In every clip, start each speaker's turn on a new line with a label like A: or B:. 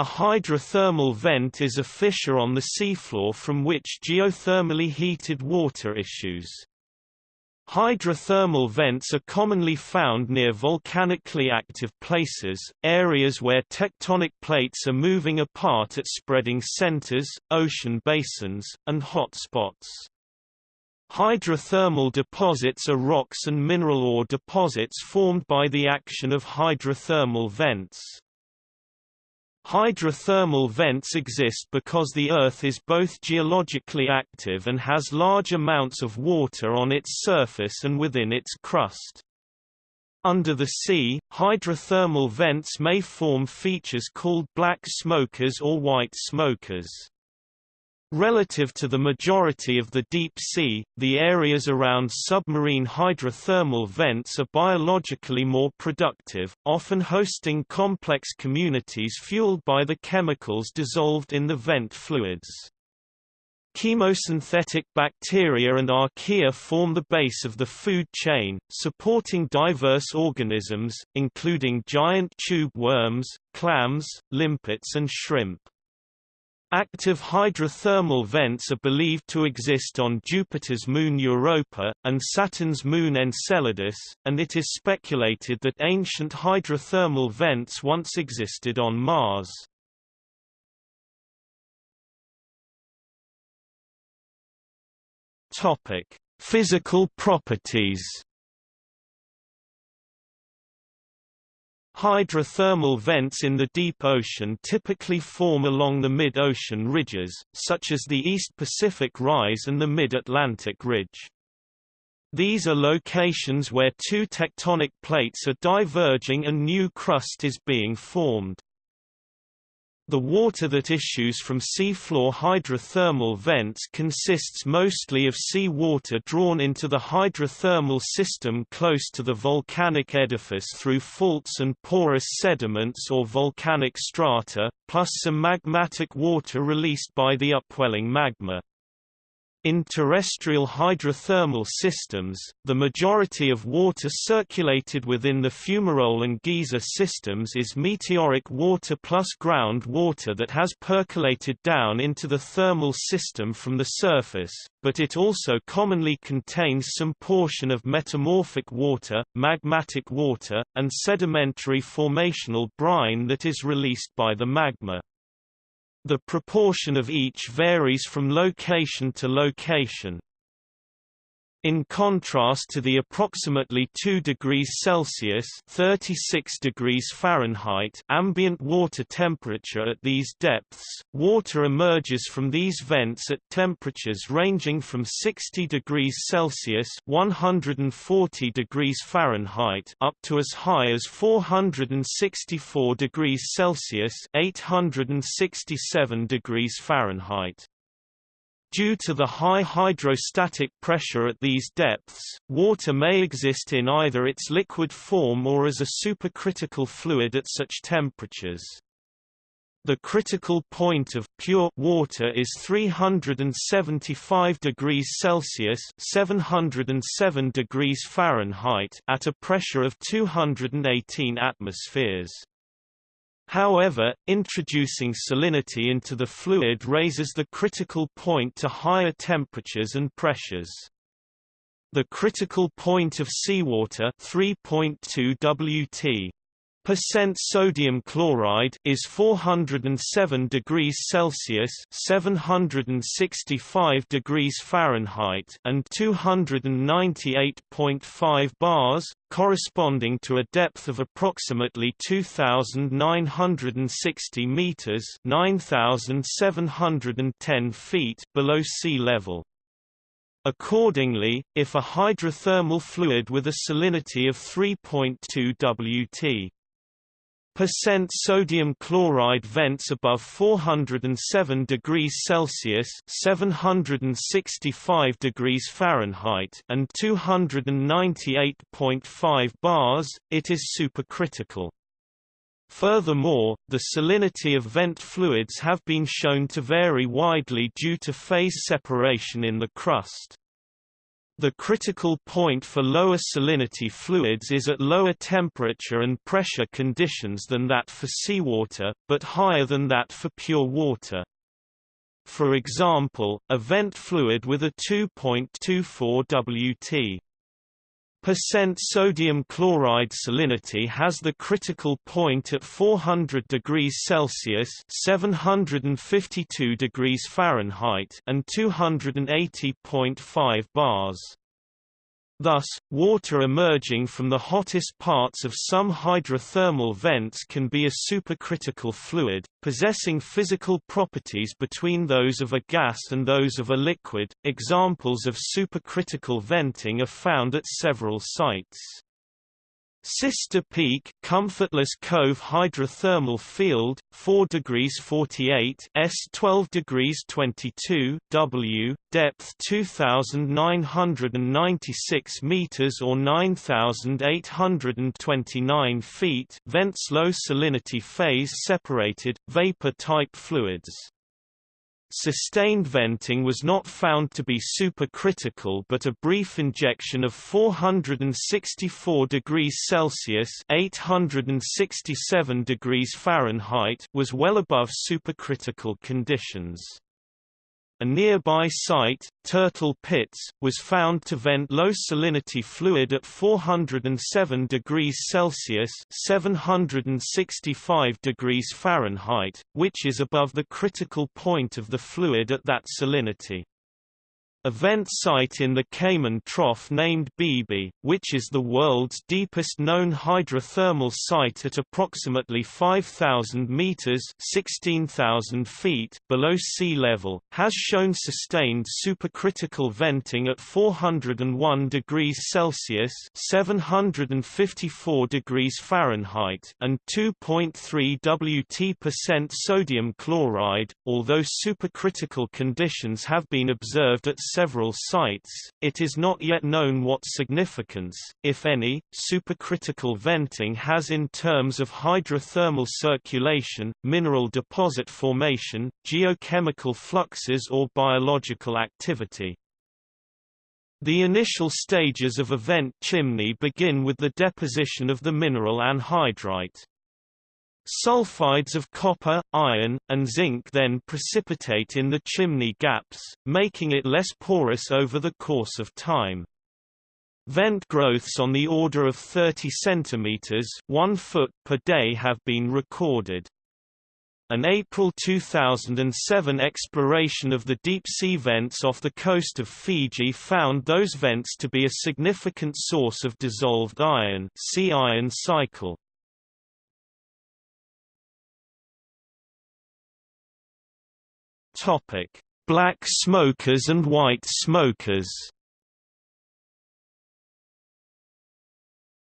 A: A hydrothermal vent is a fissure on the seafloor from which geothermally heated water issues. Hydrothermal vents are commonly found near volcanically active places, areas where tectonic plates are moving apart at spreading centers, ocean basins, and hot spots. Hydrothermal deposits are rocks and mineral ore deposits formed by the action of hydrothermal vents. Hydrothermal vents exist because the Earth is both geologically active and has large amounts of water on its surface and within its crust. Under the sea, hydrothermal vents may form features called black smokers or white smokers. Relative to the majority of the deep sea, the areas around submarine hydrothermal vents are biologically more productive, often hosting complex communities fueled by the chemicals dissolved in the vent fluids. Chemosynthetic bacteria and archaea form the base of the food chain, supporting diverse organisms, including giant tube worms, clams, limpets and shrimp. Active hydrothermal vents are believed to exist on Jupiter's moon Europa, and Saturn's moon Enceladus, and it is speculated that ancient hydrothermal vents once existed on Mars. Physical properties Hydrothermal vents in the deep ocean typically form along the mid-ocean ridges, such as the East Pacific Rise and the Mid-Atlantic Ridge. These are locations where two tectonic plates are diverging and new crust is being formed. The water that issues from seafloor hydrothermal vents consists mostly of sea water drawn into the hydrothermal system close to the volcanic edifice through faults and porous sediments or volcanic strata, plus some magmatic water released by the upwelling magma. In terrestrial hydrothermal systems, the majority of water circulated within the fumarole and geyser systems is meteoric water plus ground water that has percolated down into the thermal system from the surface, but it also commonly contains some portion of metamorphic water, magmatic water, and sedimentary formational brine that is released by the magma. The proportion of each varies from location to location. In contrast to the approximately 2 degrees Celsius (36 degrees Fahrenheit) ambient water temperature at these depths, water emerges from these vents at temperatures ranging from 60 degrees Celsius (140 degrees Fahrenheit) up to as high as 464 degrees Celsius (867 degrees Fahrenheit). Due to the high hydrostatic pressure at these depths, water may exist in either its liquid form or as a supercritical fluid at such temperatures. The critical point of pure water is 375 degrees Celsius (707 degrees Fahrenheit) at a pressure of 218 atmospheres. However, introducing salinity into the fluid raises the critical point to higher temperatures and pressures. The critical point of seawater 3.2 Wt percent sodium chloride is 407 degrees Celsius 765 degrees Fahrenheit and 298.5 bars corresponding to a depth of approximately 2960 meters 9710 feet below sea level. Accordingly, if a hydrothermal fluid with a salinity of 3.2 Wt percent sodium chloride vents above 407 degrees Celsius (765 degrees Fahrenheit) and 298.5 bars, it is supercritical. Furthermore, the salinity of vent fluids have been shown to vary widely due to phase separation in the crust. The critical point for lower salinity fluids is at lower temperature and pressure conditions than that for seawater, but higher than that for pure water. For example, a vent fluid with a 2.24 Wt Percent sodium chloride salinity has the critical point at 400 degrees Celsius (752 degrees Fahrenheit) and 280.5 bars. Thus, water emerging from the hottest parts of some hydrothermal vents can be a supercritical fluid, possessing physical properties between those of a gas and those of a liquid. Examples of supercritical venting are found at several sites. Sister Peak Comfortless Cove hydrothermal field 4 degrees 48 S 12 degrees 22 W depth 2996 meters or 9829 feet vents low salinity phase separated vapor type fluids Sustained venting was not found to be supercritical but a brief injection of 464 degrees Celsius 867 degrees Fahrenheit was well above supercritical conditions. A nearby site, Turtle Pits, was found to vent low salinity fluid at 407 degrees Celsius (765 degrees Fahrenheit), which is above the critical point of the fluid at that salinity. A vent site in the Cayman Trough named Beebe, which is the world's deepest known hydrothermal site at approximately 5,000 meters (16,000 feet) below sea level, has shown sustained supercritical venting at 401 degrees Celsius (754 degrees Fahrenheit) and 2.3 Wt percent sodium chloride. Although supercritical conditions have been observed at several sites, it is not yet known what significance, if any, supercritical venting has in terms of hydrothermal circulation, mineral deposit formation, geochemical fluxes or biological activity. The initial stages of a vent chimney begin with the deposition of the mineral anhydrite. Sulfides of copper, iron, and zinc then precipitate in the chimney gaps, making it less porous over the course of time. Vent growths on the order of 30 cm 1 foot per day have been recorded. An April 2007 exploration of the deep-sea vents off the coast of Fiji found those vents to be a significant source of dissolved iron see iron cycle. Topic: Black smokers and white smokers.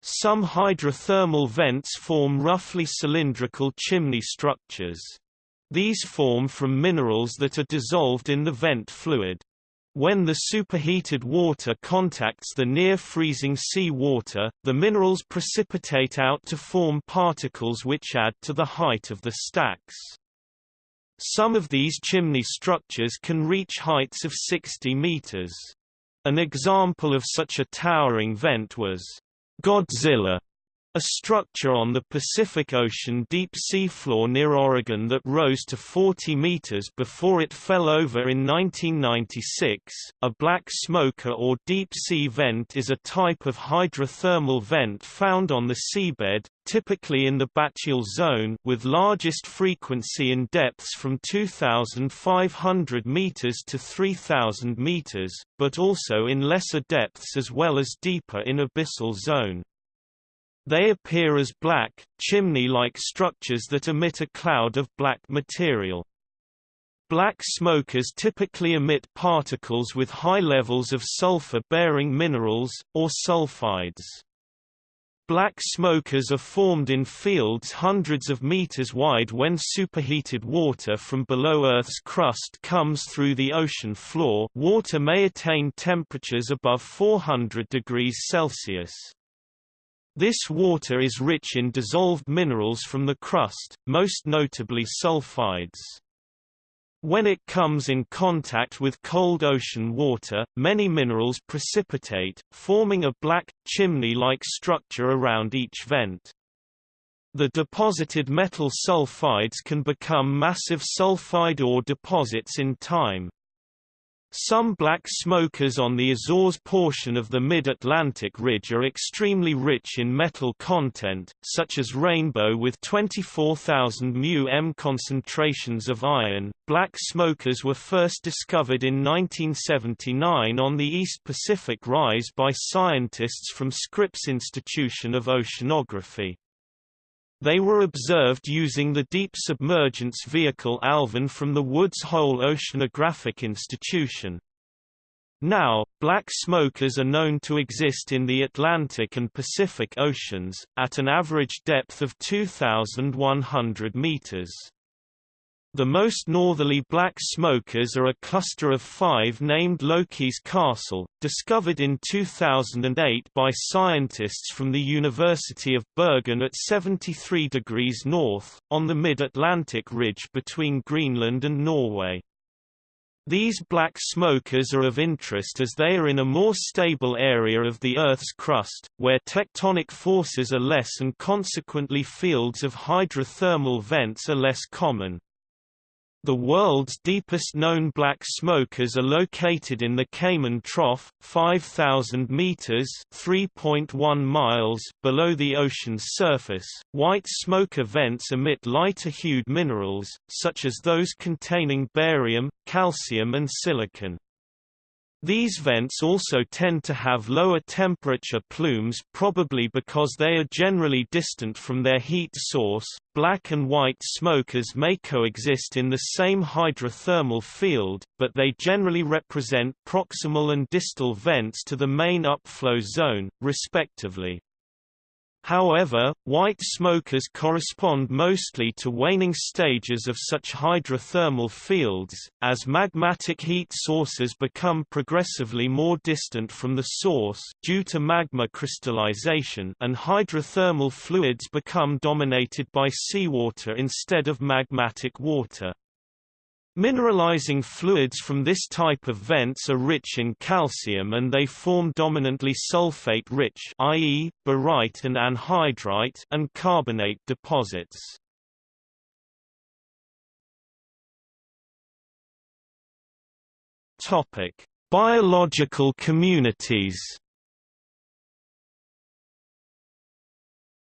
A: Some hydrothermal vents form roughly cylindrical chimney structures. These form from minerals that are dissolved in the vent fluid. When the superheated water contacts the near-freezing sea water, the minerals precipitate out to form particles which add to the height of the stacks. Some of these chimney structures can reach heights of 60 meters. An example of such a towering vent was Godzilla, a structure on the Pacific Ocean deep sea floor near Oregon that rose to 40 meters before it fell over in 1996. A black smoker or deep sea vent is a type of hydrothermal vent found on the seabed, typically in the bathyal zone with largest frequency in depths from 2,500 meters to 3,000 meters, but also in lesser depths as well as deeper in abyssal zone. They appear as black, chimney-like structures that emit a cloud of black material. Black smokers typically emit particles with high levels of sulfur-bearing minerals, or sulfides. Black smokers are formed in fields hundreds of meters wide when superheated water from below Earth's crust comes through the ocean floor water may attain temperatures above 400 degrees Celsius. This water is rich in dissolved minerals from the crust, most notably sulfides. When it comes in contact with cold ocean water, many minerals precipitate, forming a black, chimney-like structure around each vent. The deposited metal sulfides can become massive sulfide ore deposits in time. Some black smokers on the Azores portion of the Mid-Atlantic Ridge are extremely rich in metal content, such as Rainbow with 24,000 μm concentrations of iron. Black smokers were first discovered in 1979 on the East Pacific Rise by scientists from Scripps Institution of Oceanography. They were observed using the Deep Submergence Vehicle ALVIN from the Woods Hole Oceanographic Institution. Now, black smokers are known to exist in the Atlantic and Pacific Oceans, at an average depth of 2,100 meters. The most northerly black smokers are a cluster of five named Loki's Castle, discovered in 2008 by scientists from the University of Bergen at 73 degrees north, on the mid-Atlantic ridge between Greenland and Norway. These black smokers are of interest as they are in a more stable area of the Earth's crust, where tectonic forces are less and consequently fields of hydrothermal vents are less common. The world's deepest known black smokers are located in the Cayman Trough, 5,000 meters (3.1 miles) below the ocean's surface. White smoker vents emit lighter-hued minerals, such as those containing barium, calcium and silicon. These vents also tend to have lower temperature plumes probably because they are generally distant from their heat source. Black and white smokers may coexist in the same hydrothermal field, but they generally represent proximal and distal vents to the main upflow zone, respectively. However, white smokers correspond mostly to waning stages of such hydrothermal fields, as magmatic heat sources become progressively more distant from the source due to magma crystallization and hydrothermal fluids become dominated by seawater instead of magmatic water. Mineralizing fluids from this type of vents are rich in calcium and they form dominantly sulfate-rich i.e., barite and anhydrite and carbonate deposits. Topic: Biological communities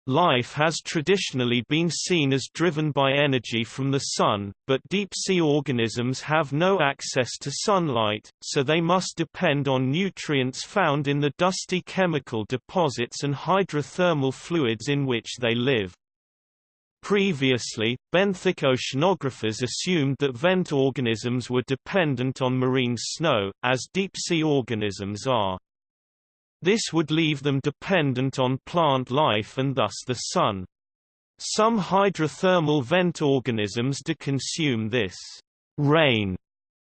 A: Life has traditionally been seen as driven by energy from the sun, but deep-sea organisms have no access to sunlight, so they must depend on nutrients found in the dusty chemical deposits and hydrothermal fluids in which they live. Previously, benthic oceanographers assumed that vent organisms were dependent on marine snow, as deep-sea organisms are. This would leave them dependent on plant life and thus the sun. Some hydrothermal vent organisms do consume this rain,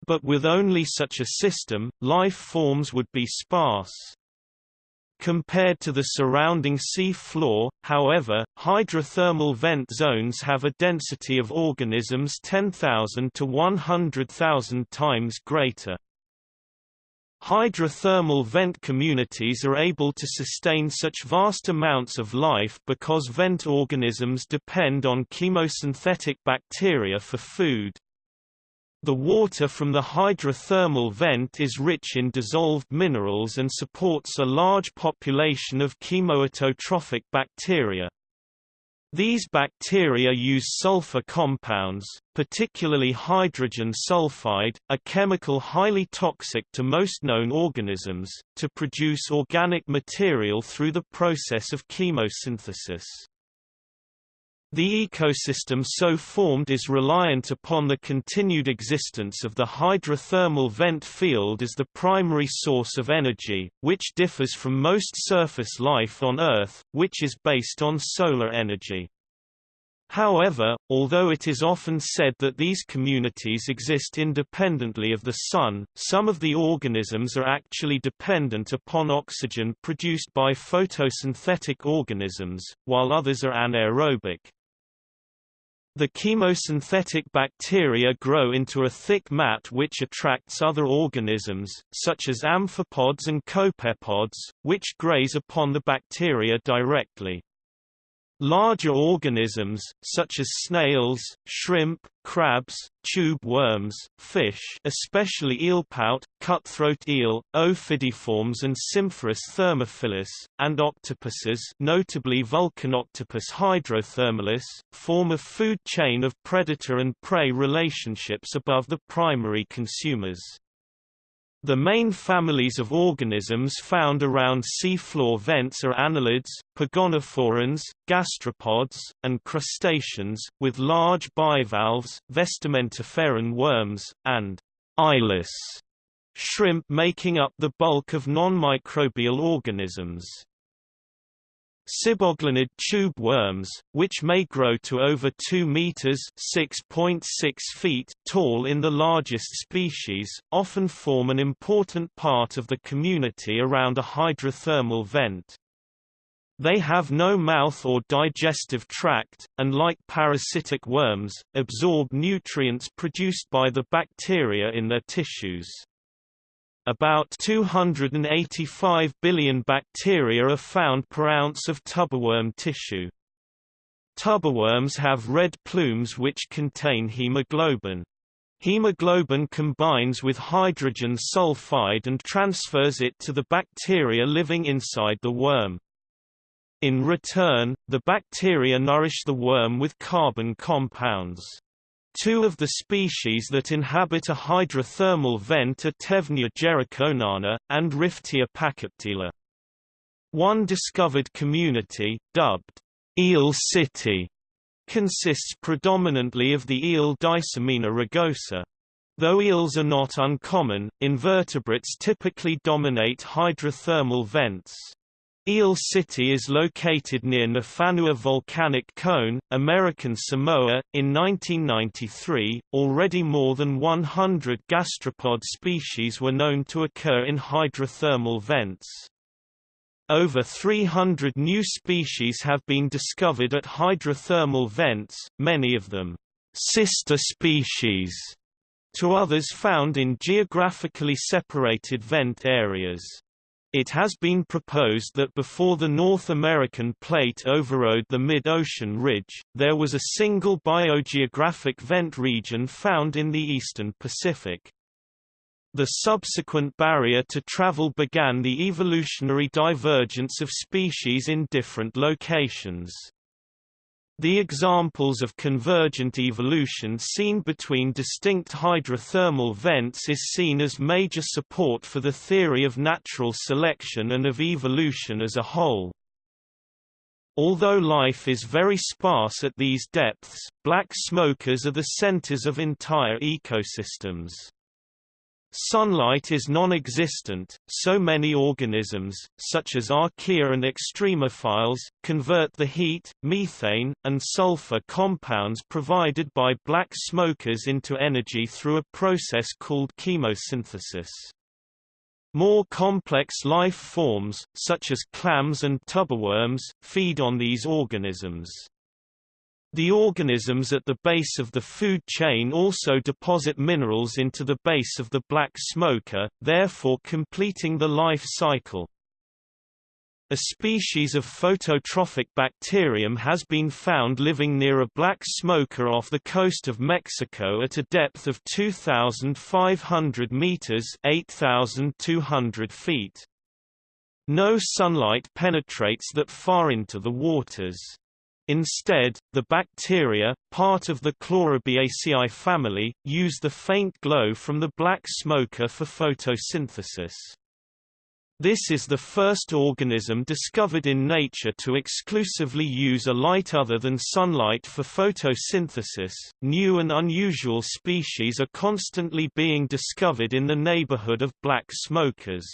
A: but with only such a system, life forms would be sparse. Compared to the surrounding sea floor, however, hydrothermal vent zones have a density of organisms 10,000 to 100,000 times greater. Hydrothermal vent communities are able to sustain such vast amounts of life because vent organisms depend on chemosynthetic bacteria for food. The water from the hydrothermal vent is rich in dissolved minerals and supports a large population of chemoautotrophic bacteria. These bacteria use sulfur compounds, particularly hydrogen sulfide, a chemical highly toxic to most known organisms, to produce organic material through the process of chemosynthesis. The ecosystem so formed is reliant upon the continued existence of the hydrothermal vent field as the primary source of energy, which differs from most surface life on Earth, which is based on solar energy. However, although it is often said that these communities exist independently of the Sun, some of the organisms are actually dependent upon oxygen produced by photosynthetic organisms, while others are anaerobic. The chemosynthetic bacteria grow into a thick mat which attracts other organisms, such as amphipods and copepods, which graze upon the bacteria directly. Larger organisms, such as snails, shrimp, crabs, tube worms, fish especially eelpout, cutthroat eel, ophidiiformes and Symphurus thermophilus, and octopuses notably Vulcanoctopus hydrothermalis, form a food chain of predator and prey relationships above the primary consumers. The main families of organisms found around seafloor vents are annelids, pogonophorans, gastropods, and crustaceans, with large bivalves, vestimentiferan worms, and eyeless shrimp making up the bulk of non-microbial organisms. Siboglinid tube worms, which may grow to over 2 meters (6.6 feet) tall in the largest species, often form an important part of the community around a hydrothermal vent. They have no mouth or digestive tract, and like parasitic worms, absorb nutrients produced by the bacteria in their tissues. About 285 billion bacteria are found per ounce of tubeworm tissue. Tubeworms have red plumes which contain hemoglobin. Hemoglobin combines with hydrogen sulfide and transfers it to the bacteria living inside the worm. In return, the bacteria nourish the worm with carbon compounds. Two of the species that inhabit a hydrothermal vent are Tevnia jerichonana, and Riftia pachyptela. One discovered community, dubbed Eel City, consists predominantly of the eel Dysommina rugosa. Though eels are not uncommon, invertebrates typically dominate hydrothermal vents. Eel City is located near Nafanua Volcanic Cone, American Samoa. In 1993, already more than 100 gastropod species were known to occur in hydrothermal vents. Over 300 new species have been discovered at hydrothermal vents, many of them sister species to others found in geographically separated vent areas. It has been proposed that before the North American plate overrode the mid-ocean ridge, there was a single biogeographic vent region found in the eastern Pacific. The subsequent barrier to travel began the evolutionary divergence of species in different locations. The examples of convergent evolution seen between distinct hydrothermal vents is seen as major support for the theory of natural selection and of evolution as a whole. Although life is very sparse at these depths, black smokers are the centers of entire ecosystems. Sunlight is non-existent, so many organisms, such as archaea and extremophiles, convert the heat, methane, and sulfur compounds provided by black smokers into energy through a process called chemosynthesis. More complex life forms, such as clams and tubeworms, feed on these organisms. The organisms at the base of the food chain also deposit minerals into the base of the black smoker, therefore completing the life cycle. A species of phototrophic bacterium has been found living near a black smoker off the coast of Mexico at a depth of 2,500 meters (8,200 feet). No sunlight penetrates that far into the waters. Instead, the bacteria, part of the Chlorobiaceae family, use the faint glow from the black smoker for photosynthesis. This is the first organism discovered in nature to exclusively use a light other than sunlight for photosynthesis. New and unusual species are constantly being discovered in the neighborhood of black smokers.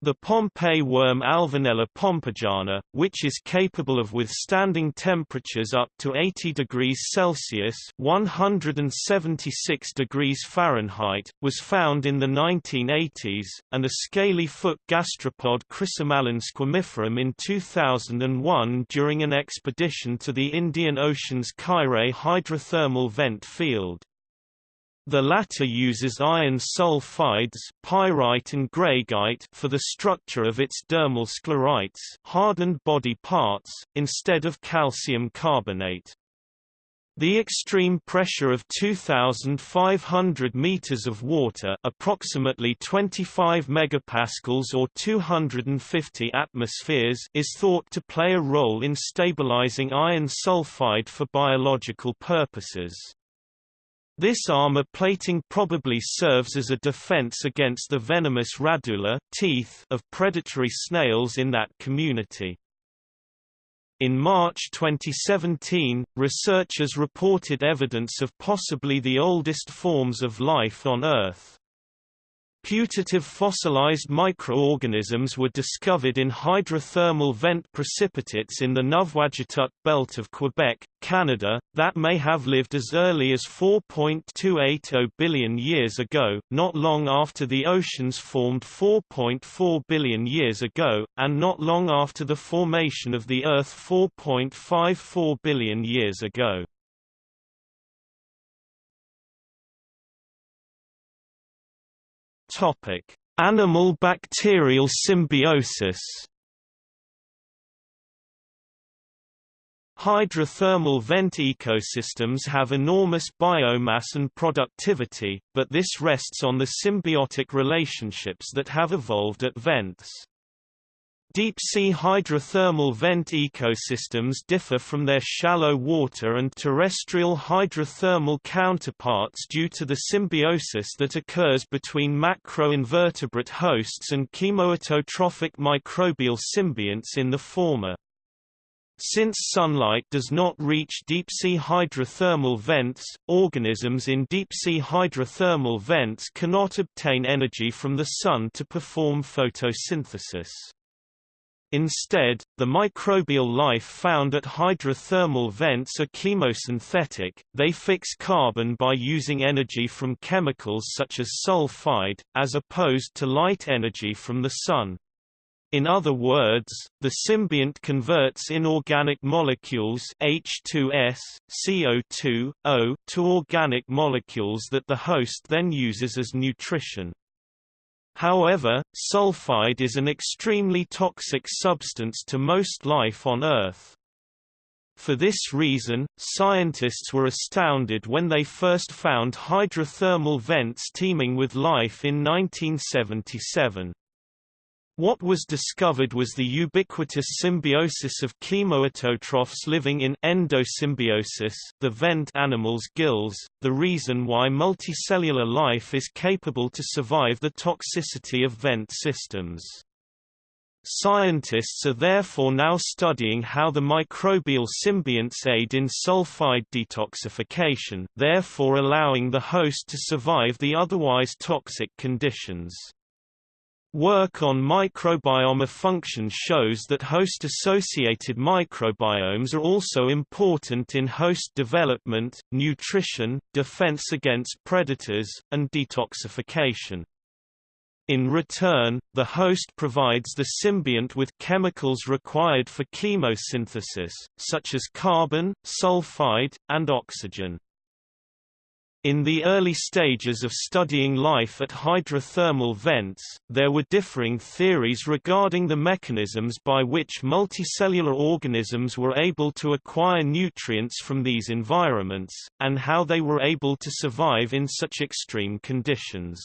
A: The Pompeii worm Alvinella pompejana, which is capable of withstanding temperatures up to 80 degrees Celsius (176 degrees Fahrenheit), was found in the 1980s, and a scaly-foot gastropod Chrysomallon squamiferum in 2001 during an expedition to the Indian Ocean's Kairei hydrothermal vent field. The latter uses iron sulfides pyrite and greigite for the structure of its dermal sclerites hardened body parts, instead of calcium carbonate. The extreme pressure of 2,500 meters of water approximately 25 megapascals or 250 atmospheres is thought to play a role in stabilizing iron sulfide for biological purposes. This armor plating probably serves as a defense against the venomous radula teeth of predatory snails in that community. In March 2017, researchers reported evidence of possibly the oldest forms of life on Earth. Putative fossilized microorganisms were discovered in hydrothermal vent precipitates in the Nuvvuagittuq belt of Quebec, Canada, that may have lived as early as 4.280 billion years ago, not long after the oceans formed 4.4 billion years ago, and not long after the formation of the Earth 4.54 billion years ago. Topic: Animal-bacterial symbiosis. Hydrothermal vent ecosystems have enormous biomass and productivity, but this rests on the symbiotic relationships that have evolved at vents. Deep-sea hydrothermal vent ecosystems differ from their shallow water and terrestrial hydrothermal counterparts due to the symbiosis that occurs between macroinvertebrate hosts and chemoautotrophic microbial symbionts in the former. Since sunlight does not reach deep-sea hydrothermal vents, organisms in deep-sea hydrothermal vents cannot obtain energy from the sun to perform photosynthesis. Instead, the microbial life found at hydrothermal vents are chemosynthetic, they fix carbon by using energy from chemicals such as sulfide, as opposed to light energy from the sun. In other words, the symbiont converts inorganic molecules H2S, CO2, O to organic molecules that the host then uses as nutrition. However, sulfide is an extremely toxic substance to most life on Earth. For this reason, scientists were astounded when they first found hydrothermal vents teeming with life in 1977. What was discovered was the ubiquitous symbiosis of chemoautotrophs living in endosymbiosis the vent animal's gills, the reason why multicellular life is capable to survive the toxicity of vent systems. Scientists are therefore now studying how the microbial symbionts aid in sulfide detoxification therefore allowing the host to survive the otherwise toxic conditions. Work on microbiome function shows that host-associated microbiomes are also important in host development, nutrition, defense against predators, and detoxification. In return, the host provides the symbiont with chemicals required for chemosynthesis, such as carbon, sulfide, and oxygen. In the early stages of studying life at hydrothermal vents, there were differing theories regarding the mechanisms by which multicellular organisms were able to acquire nutrients from these environments, and how they were able to survive in such extreme conditions.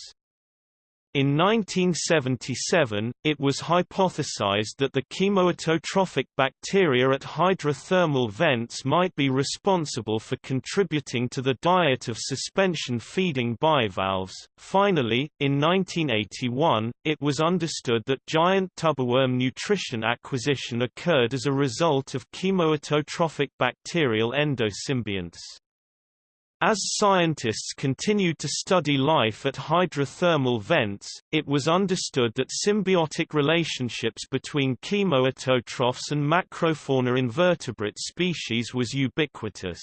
A: In 1977, it was hypothesized that the chemoautotrophic bacteria at hydrothermal vents might be responsible for contributing to the diet of suspension-feeding bivalves. Finally, in 1981, it was understood that giant tubeworm nutrition acquisition occurred as a result of chemoautotrophic bacterial endosymbionts. As scientists continued to study life at hydrothermal vents, it was understood that symbiotic relationships between chemoautotrophs and macrofauna invertebrate species was ubiquitous.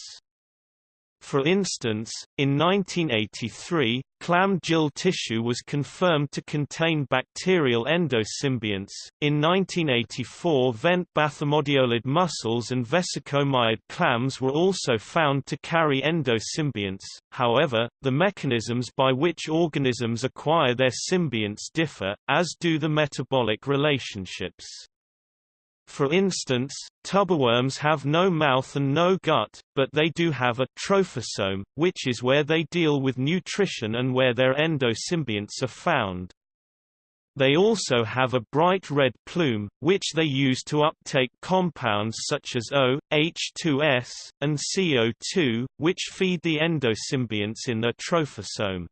A: For instance, in 1983, clam gill tissue was confirmed to contain bacterial endosymbionts. In 1984, vent bathymodiolid mussels and vesicomyid clams were also found to carry endosymbionts. However, the mechanisms by which organisms acquire their symbionts differ, as do the metabolic relationships. For instance, tubeworms have no mouth and no gut, but they do have a trophosome, which is where they deal with nutrition and where their endosymbionts are found. They also have a bright red plume, which they use to uptake compounds such as O, H2S, and CO2, which feed the endosymbionts in their trophosome.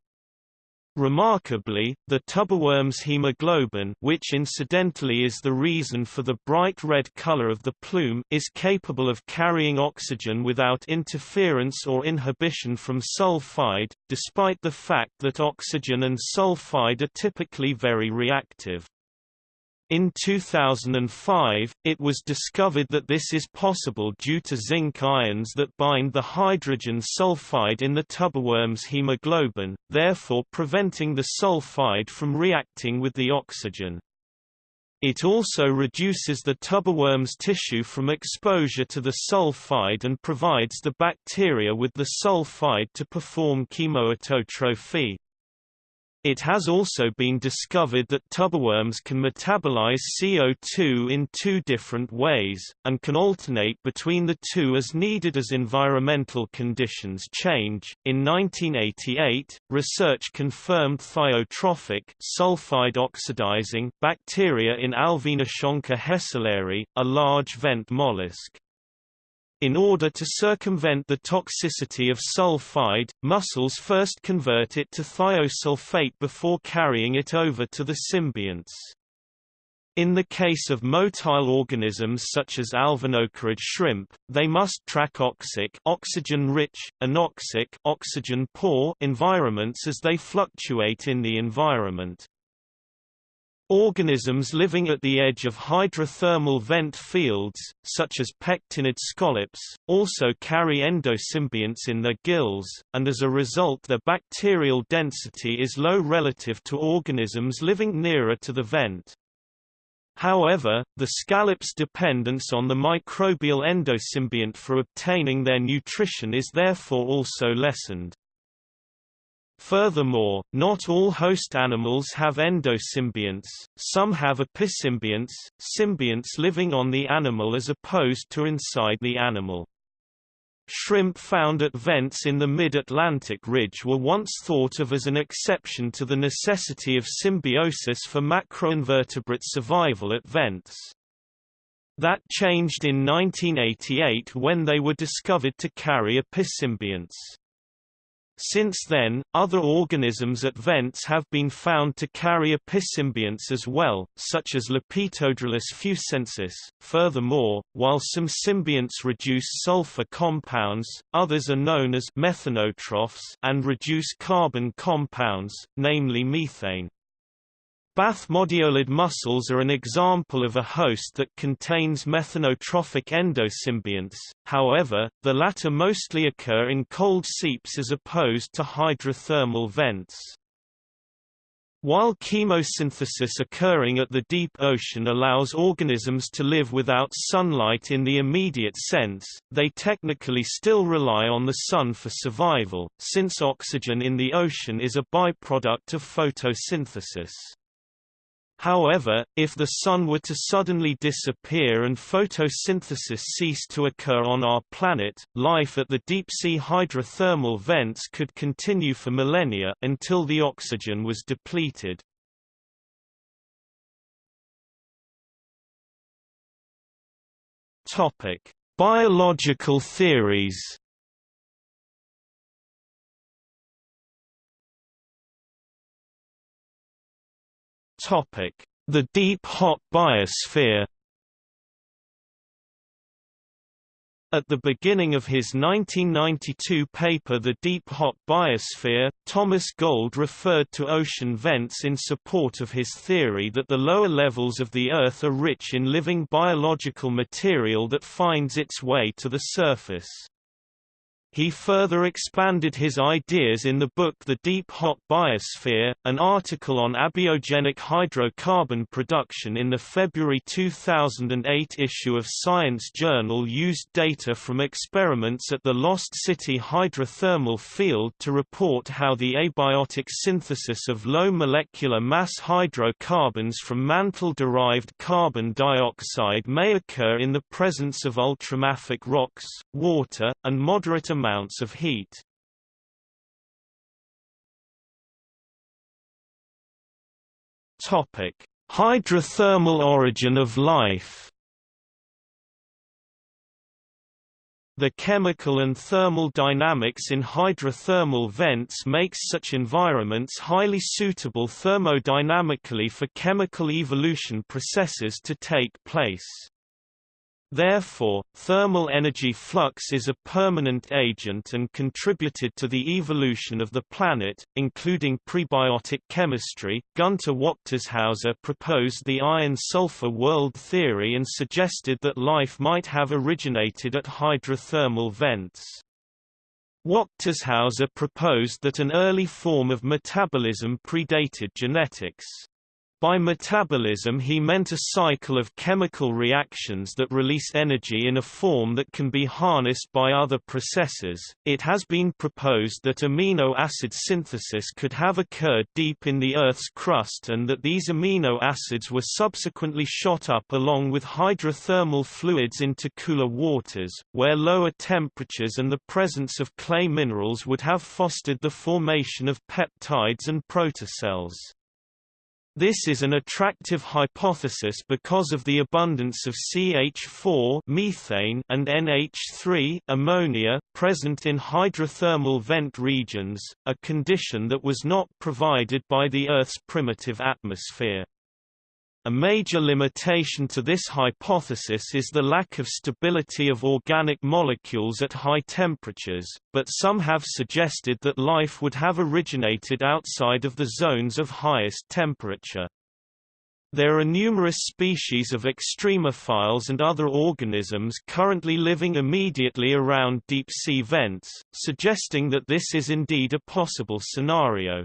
A: Remarkably, the tubeworm's hemoglobin which incidentally is the reason for the bright red color of the plume is capable of carrying oxygen without interference or inhibition from sulfide, despite the fact that oxygen and sulfide are typically very reactive. In 2005, it was discovered that this is possible due to zinc ions that bind the hydrogen sulfide in the tubeworm's hemoglobin, therefore preventing the sulfide from reacting with the oxygen. It also reduces the tubeworm's tissue from exposure to the sulfide and provides the bacteria with the sulfide to perform chemoautotrophy. It has also been discovered that tubeworms can metabolize CO2 in two different ways, and can alternate between the two as needed as environmental conditions change. In 1988, research confirmed thiotrophic sulfide oxidizing bacteria in Alviniconcha hessleri, a large vent mollusk. In order to circumvent the toxicity of sulfide, mussels first convert it to thiosulfate before carrying it over to the symbionts. In the case of motile organisms such as alvinocarid shrimp, they must track oxic oxygen-rich, anoxic oxygen-poor environments as they fluctuate in the environment. Organisms living at the edge of hydrothermal vent fields, such as pectinid scallops, also carry endosymbionts in their gills, and as a result their bacterial density is low relative to organisms living nearer to the vent. However, the scallop's dependence on the microbial endosymbiont for obtaining their nutrition is therefore also lessened. Furthermore, not all host animals have endosymbionts, some have episymbionts, symbionts living on the animal as opposed to inside the animal. Shrimp found at vents in the mid-Atlantic ridge were once thought of as an exception to the necessity of symbiosis for macroinvertebrate survival at vents. That changed in 1988 when they were discovered to carry episymbionts. Since then, other organisms at vents have been found to carry episymbionts as well, such as Lepetodrilus fucensis. Furthermore, while some symbionts reduce sulfur compounds, others are known as methanotrophs and reduce carbon compounds, namely methane. Bathymodiolid mussels are an example of a host that contains methanotrophic endosymbionts, however, the latter mostly occur in cold seeps as opposed to hydrothermal vents. While chemosynthesis occurring at the deep ocean allows organisms to live without sunlight in the immediate sense, they technically still rely on the sun for survival, since oxygen in the ocean is a byproduct of photosynthesis. However, if the Sun were to suddenly disappear and photosynthesis cease to occur on our planet, life at the deep-sea hydrothermal vents could continue for millennia until the oxygen was depleted. Biological theories The deep hot biosphere. At the beginning of his 1992 paper The Deep Hot Biosphere, Thomas Gold referred to ocean vents in support of his theory that the lower levels of the Earth are rich in living biological material that finds its way to the surface. He further expanded his ideas in the book The Deep Hot Biosphere, an article on abiogenic hydrocarbon production in the February 2008 issue of Science Journal used data from experiments at the Lost City hydrothermal field to report how the abiotic synthesis of low molecular mass hydrocarbons from mantle-derived carbon dioxide may occur in the presence of ultramafic rocks, water, and moderate amounts amounts of heat. Topic: Hydrothermal origin of life. The chemical and thermal dynamics in hydrothermal vents makes such environments highly suitable thermodynamically for chemical evolution processes to take place. Therefore, thermal energy flux is a permanent agent and contributed to the evolution of the planet, including prebiotic chemistry. Gunter Wachtershauser proposed the iron-sulfur world theory and suggested that life might have originated at hydrothermal vents. Wachtershauser proposed that an early form of metabolism predated genetics. By metabolism he meant a cycle of chemical reactions that release energy in a form that can be harnessed by other processes. It has been proposed that amino acid synthesis could have occurred deep in the Earth's crust and that these amino acids were subsequently shot up along with hydrothermal fluids into cooler waters, where lower temperatures and the presence of clay minerals would have fostered the formation of peptides and protocells. This is an attractive hypothesis because of the abundance of CH4 methane and NH3 ammonia present in hydrothermal vent regions, a condition that was not provided by the Earth's primitive atmosphere. A major limitation to this hypothesis is the lack of stability of organic molecules at high temperatures, but some have suggested that life would have originated outside of the zones of highest temperature. There are numerous species of extremophiles and other organisms currently living immediately around deep-sea vents, suggesting that this is indeed a possible scenario.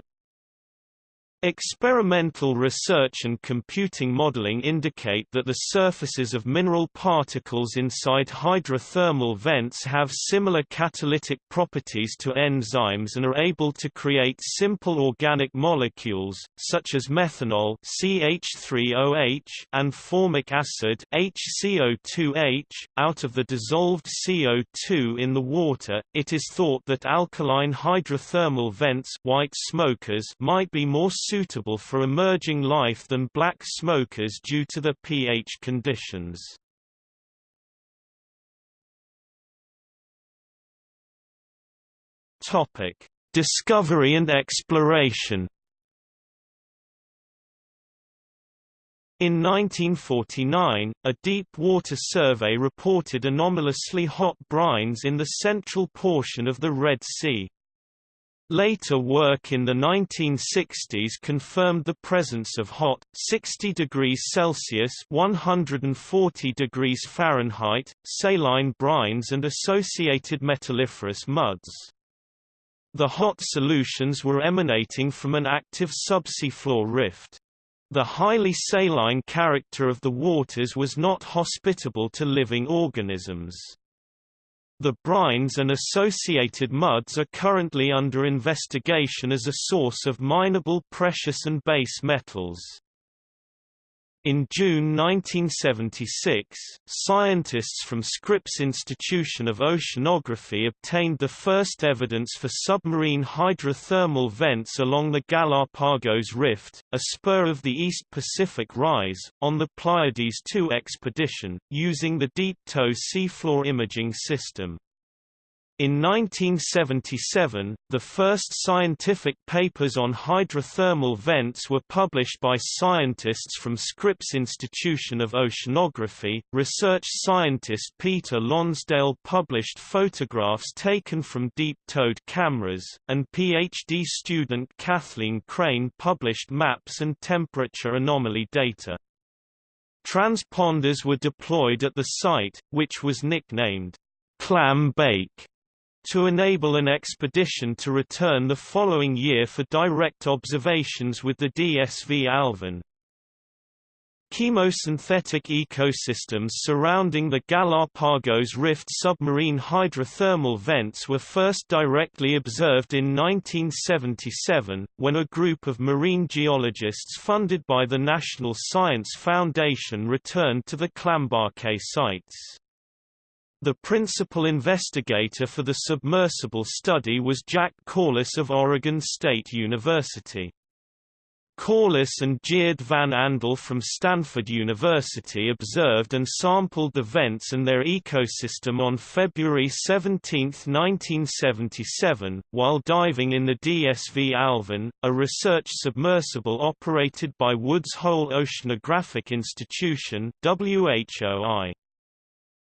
A: Experimental research and computing modeling indicate that the surfaces of mineral particles inside hydrothermal vents have similar catalytic properties to enzymes and are able to create simple organic molecules, such as methanol CH3OH and formic acid HCO2H, out of the dissolved CO2 in the water. It is thought that alkaline hydrothermal vents white smokers might be more suitable for emerging life than black smokers due to the pH conditions. Topic: Discovery and exploration. In 1949, a deep water survey reported anomalously hot brines in the central portion of the Red Sea. Later work in the 1960s confirmed the presence of hot, 60 degrees Celsius 140 degrees Fahrenheit, saline brines and associated metalliferous muds. The hot solutions were emanating from an active subsea floor rift. The highly saline character of the waters was not hospitable to living organisms. The brines and associated muds are currently under investigation as a source of mineable precious and base metals. In June 1976, scientists from Scripps Institution of Oceanography obtained the first evidence for submarine hydrothermal vents along the Galapagos Rift, a spur of the East Pacific Rise, on the Pleiades II expedition, using the Deep Tow seafloor imaging system. In 1977, the first scientific papers on hydrothermal vents were published by scientists from Scripps Institution of Oceanography. Research scientist Peter Lonsdale published photographs taken from deep-towed cameras, and PhD student Kathleen Crane published maps and temperature anomaly data. Transponders were deployed at the site, which was nicknamed Clam Bake to enable an expedition to return the following year for direct observations with the DSV Alvin. Chemosynthetic ecosystems surrounding the Galapagos Rift submarine hydrothermal vents were first directly observed in 1977, when a group of marine geologists funded by the National Science Foundation returned to the Clambake sites. The principal investigator for the submersible study was Jack Corliss of Oregon State University. Corliss and Tjeerd van Andel from Stanford University observed and sampled the vents and their ecosystem on February 17, 1977, while diving in the DSV Alvin, a research submersible operated by Woods Hole Oceanographic Institution WHOI.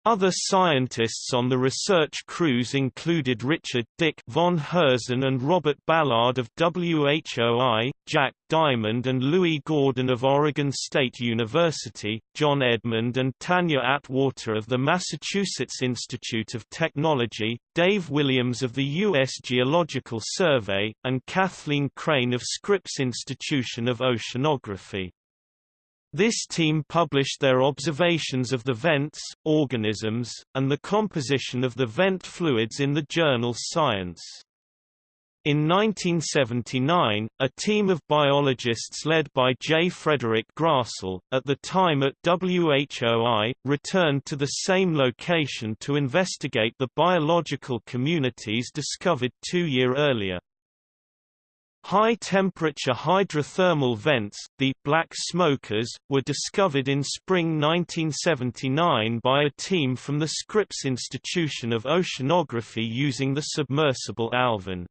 A: Other scientists on the research crews included Richard Dick von Herzen and Robert Ballard of WHOI, Jack Dymond and Louis Gordon of Oregon State University, John Edmond and Tanya Atwater of the Massachusetts Institute of Technology, Dave Williams of the U.S. Geological Survey, and Kathleen Crane of Scripps Institution of Oceanography. This team published their observations of the vents, organisms, and the composition of the vent fluids in the journal Science. In 1979, a team of biologists led by J. Frederick Grassle, at the time at WHOI, returned to the same location to investigate the biological communities discovered two year earlier. High-temperature hydrothermal vents, the black smokers, were discovered in spring 1979 by a team from the Scripps Institution of Oceanography using the submersible Alvin.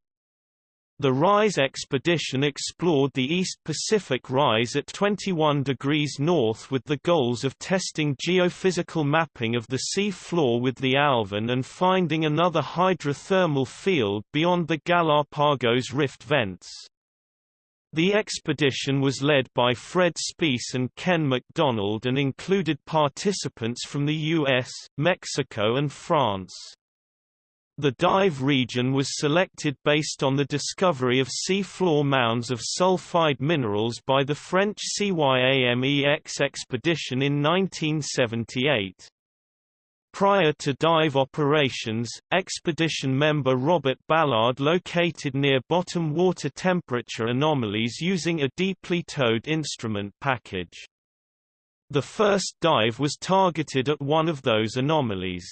A: The RISE expedition explored the East Pacific Rise at 21 degrees north with the goals of testing geophysical mapping of the sea floor with the Alvin and finding another hydrothermal field beyond the Galapagos Rift vents. The expedition was led by Fred Spiess and Ken Macdonald and included participants from the US, Mexico and France. The dive region was selected based on the discovery of seafloor mounds of sulfide minerals by the French CYAMEX expedition in 1978. Prior to dive operations, expedition member Robert Ballard located near bottom water temperature anomalies using a deeply towed instrument package. The first dive was targeted at one of those anomalies.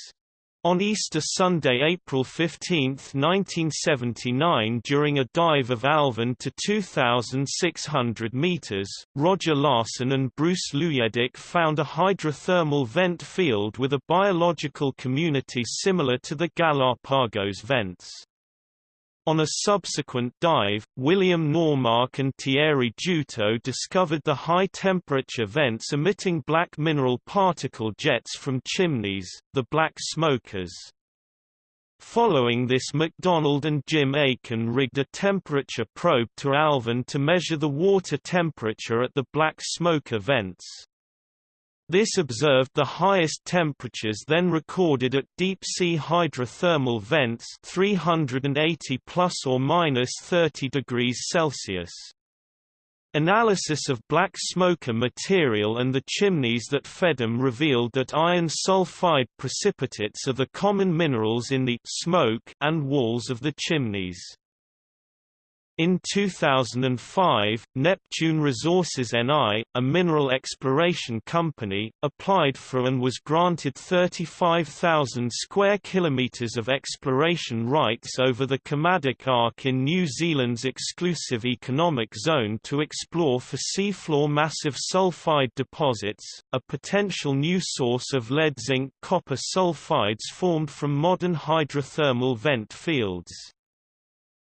A: On Easter Sunday, April 15, 1979 during a dive of Alvin to 2,600 meters, Roger Larson and Bruce Luyendyk found a hydrothermal vent field with a biological community similar to the Galapagos vents. On a subsequent dive, William Normark and Thierry Juteau discovered the high-temperature vents emitting black mineral particle jets from chimneys, the black smokers. Following this Macdonald and Jim Aiken rigged a temperature probe to Alvin to measure the water temperature at the black smoker vents. This observed the highest temperatures then recorded at deep-sea hydrothermal vents 380 plus or minus 30 degrees Celsius. Analysis of black smoker material and the chimneys that fed them revealed that iron sulfide precipitates are the common minerals in the smoke and walls of the chimneys. In 2005, Neptune Resources NL, a mineral exploration company, applied for and was granted 35,000 square kilometres of exploration rights over the Kermadec Arc in New Zealand's exclusive economic zone to explore for seafloor massive sulfide deposits, a potential new source of lead-zinc copper sulfides formed from modern hydrothermal vent fields.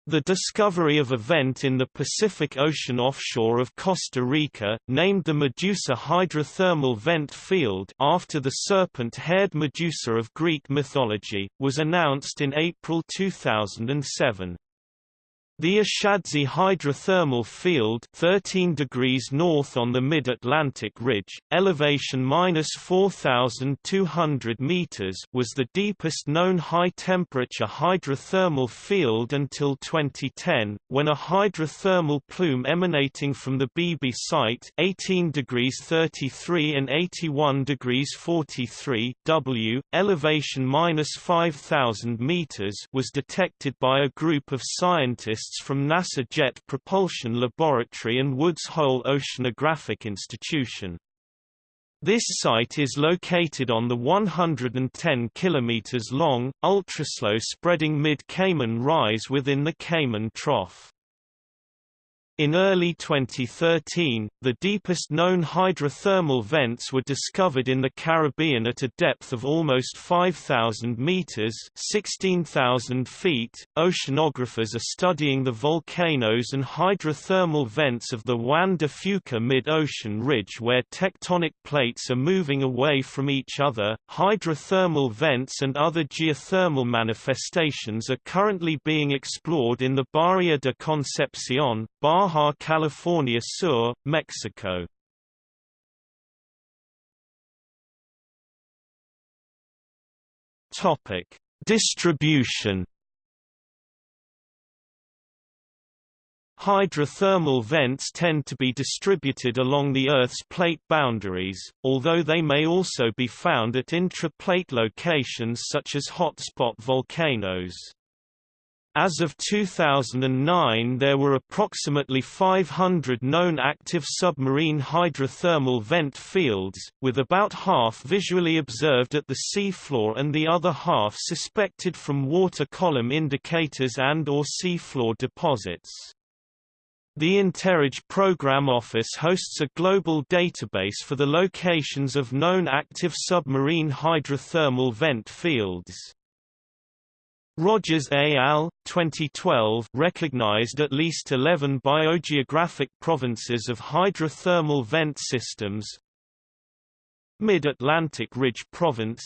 A: The discovery of a vent in the Pacific Ocean offshore of Costa Rica, named the Medusa hydrothermal vent field after the serpent-haired Medusa of Greek mythology, was announced in April 2007. The Ashadze hydrothermal field 13 degrees north on the mid-Atlantic ridge, elevation minus 4,200 meters was the deepest known high-temperature hydrothermal field until 2010, when a hydrothermal plume emanating from the Beebe site 18 degrees 33 and 81 degrees 43 W, elevation minus 5,000 meters was detected by a group of scientists scientists from NASA Jet Propulsion Laboratory and Woods Hole Oceanographic Institution. This site is located on the 110 km long, ultraslow spreading mid-Cayman rise within the Cayman Trough. In early 2013, the deepest known hydrothermal vents were discovered in the Caribbean at a depth of almost 5,000 meters (16,000 feet). Oceanographers are studying the volcanoes and hydrothermal vents of the Juan de Fuca mid-ocean ridge where tectonic plates are moving away from each other. Hydrothermal vents and other geothermal manifestations are currently being explored in the Bahia de Concepcion, Bar Baja California Sur, Mexico. Topic: Distribution. Hydrothermal vents tend to be distributed along the Earth's plate boundaries, although they may also be found at intra-plate locations such as hotspot volcanoes. As of 2009 there were approximately 500 known active submarine hydrothermal vent fields, with about half visually observed at the seafloor and the other half suspected from water column indicators and or seafloor deposits. The InterRidge Program Office hosts a global database for the locations of known active submarine hydrothermal vent fields. Rogers et al. 2012 recognized at least 11 biogeographic provinces of hydrothermal vent systems. Mid-Atlantic Ridge Province.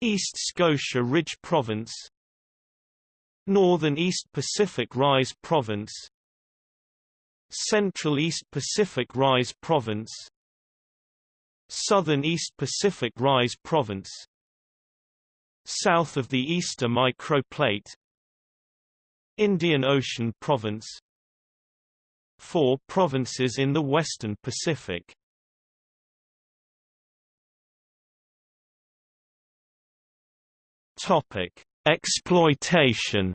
A: East Scotia Ridge Province. Northern East Pacific Rise Province. Central East Pacific Rise Province. Southern East Pacific Rise Province South of the Easter microplate Indian Ocean Province Four provinces in the western Pacific. Topic: Exploitation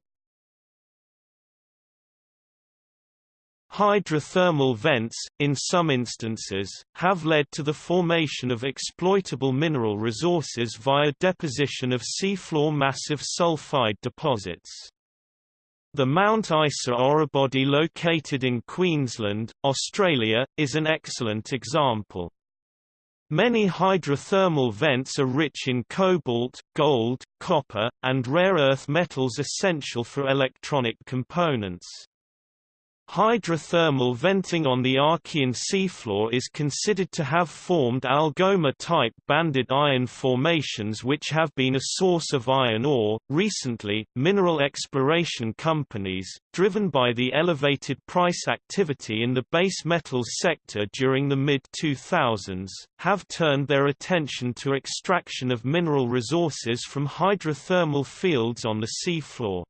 A: Hydrothermal vents, in some instances, have led to the formation of exploitable mineral resources via deposition of seafloor massive sulfide deposits. The Mount Isa orebody located in Queensland, Australia, is an excellent example. Many hydrothermal vents are rich in cobalt, gold, copper, and rare earth metals essential for electronic components. Hydrothermal venting on the Archean seafloor is considered to have formed Algoma-type banded iron formations which have been a source of iron ore. Recently, mineral exploration companies, driven by the elevated price activity in the base metals sector during the mid-2000s, have turned their attention to extraction of mineral resources from hydrothermal fields on the seafloor.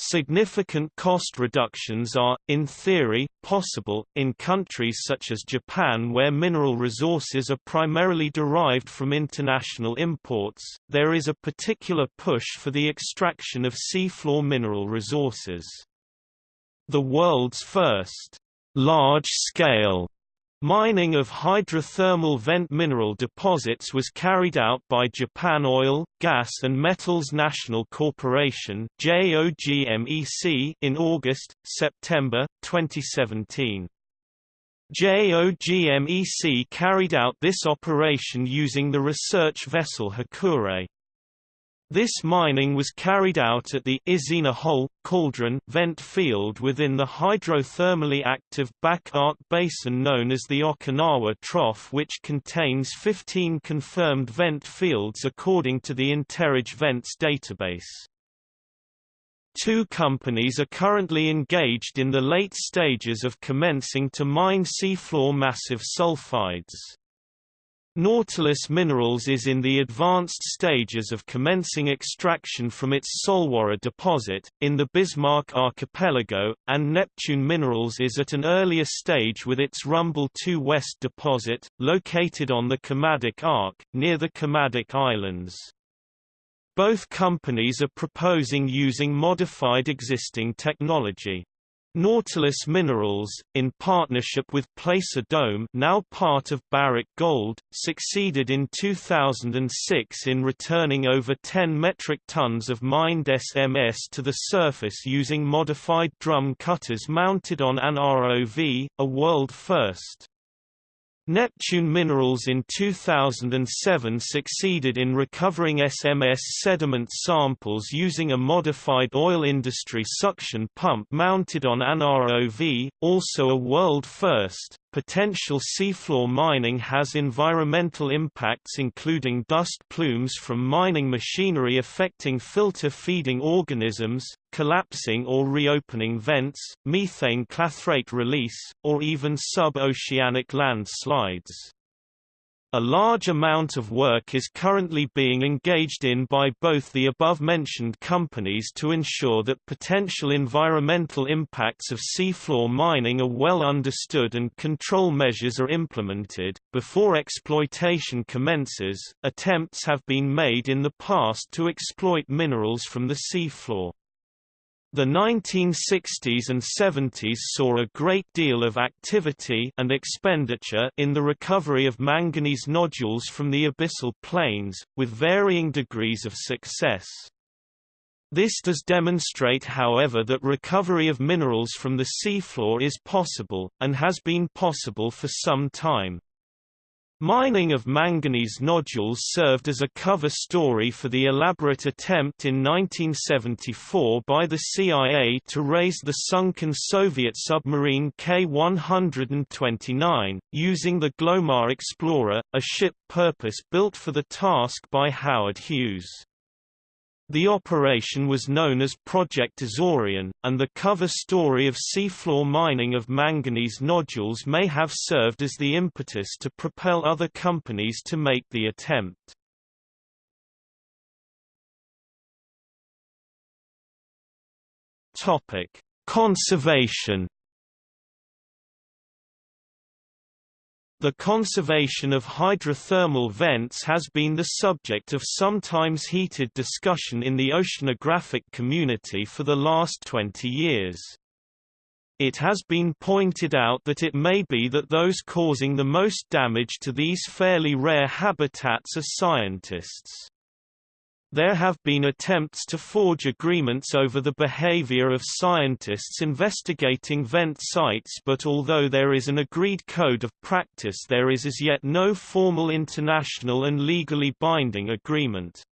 A: Significant cost reductions are, in theory, possible, in countries such as Japan where mineral resources are primarily derived from international imports. There is a particular push for the extraction of seafloor mineral resources. The world's first large-scale Mining of hydrothermal vent mineral deposits was carried out by Japan Oil, Gas and Metals National Corporation in August, September, 2017. JOGMEC carried out this operation using the research vessel Hakurei. This mining was carried out at the Izena Hole, Cauldron vent field within the hydrothermally active back arc basin known as the Okinawa Trough which contains 15 confirmed vent fields according to the InterRidge Vents database. Two companies are currently engaged in the late stages of commencing to mine seafloor massive sulfides. Nautilus Minerals is in the advanced stages of commencing extraction from its Solwara deposit, in the Bismarck Archipelago, and Neptune Minerals is at an earlier stage with its Rumble 2 West deposit, located on the Kermadec Arc, near the Kermadec Islands. Both companies are proposing using modified existing technology. Nautilus Minerals, in partnership with Placer Dome now part of Barrick Gold, succeeded in 2006 in returning over 10 metric tons of mined SMS to the surface using modified drum cutters mounted on an ROV, a world first. Neptune Minerals in 2007 succeeded in recovering SMS sediment samples using a modified oil industry suction pump mounted on an ROV, also a world first. Potential seafloor mining has environmental impacts including dust plumes from mining machinery affecting filter feeding organisms, collapsing or reopening vents, methane clathrate release, or even sub-oceanic landslides. A large amount of work is currently being engaged in by both the above-mentioned companies to ensure that potential environmental impacts of seafloor mining are well understood and control measures are implemented. Before exploitation commences, attempts have been made in the past to exploit minerals from the seafloor. The 1960s and 70s saw a great deal of activity and expenditure in the recovery of manganese nodules from the abyssal plains, with varying degrees of success. This does demonstrate however that recovery of minerals from the seafloor is possible, and has been possible for some time. Mining of manganese nodules served as a cover story for the elaborate attempt in 1974 by the CIA to raise the sunken Soviet submarine K-129, using the Glomar Explorer, a ship purpose-built for the task by Howard Hughes. The operation was known as Project Azorian, and the cover story of seafloor mining of manganese nodules may have served as the impetus to propel other companies to make the attempt. Conservation The conservation of hydrothermal vents has been the subject of sometimes heated discussion in the oceanographic community for the last 20 years. It has been pointed out that it may be that those causing the most damage to these fairly rare habitats are scientists. There have been attempts to forge agreements over the behavior of scientists investigating vent sites but although there is an agreed code of practice there is as yet no formal international and legally binding agreement.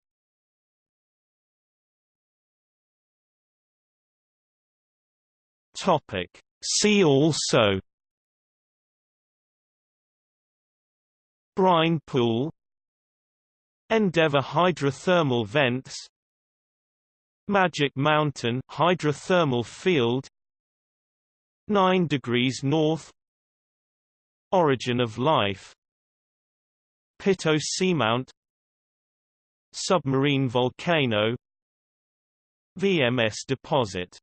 A: See also Brine pool Endeavour hydrothermal vents. Magic Mountain hydrothermal field. 9 degrees north. Origin of life. Pitto seamount. Submarine volcano. VMS deposit